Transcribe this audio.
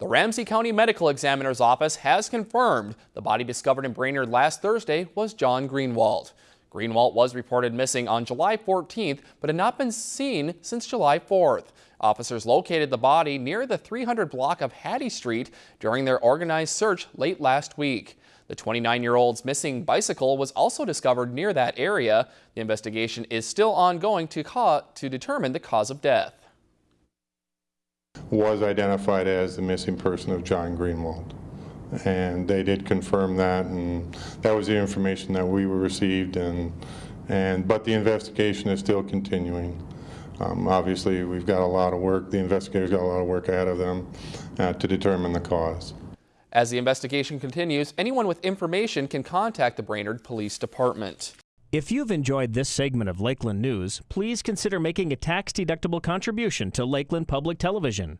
The Ramsey County Medical Examiner's Office has confirmed the body discovered in Brainerd last Thursday was John Greenwald. Greenwald was reported missing on July 14th, but had not been seen since July 4th. Officers located the body near the 300 block of Hattie Street during their organized search late last week. The 29-year-old's missing bicycle was also discovered near that area. The investigation is still ongoing to, to determine the cause of death. Was identified as the missing person of John Greenwald and they did confirm that and that was the information that we received and and but the investigation is still continuing. Um, obviously we've got a lot of work, the investigators got a lot of work ahead of them uh, to determine the cause. As the investigation continues, anyone with information can contact the Brainerd Police Department. If you've enjoyed this segment of Lakeland News, please consider making a tax-deductible contribution to Lakeland Public Television.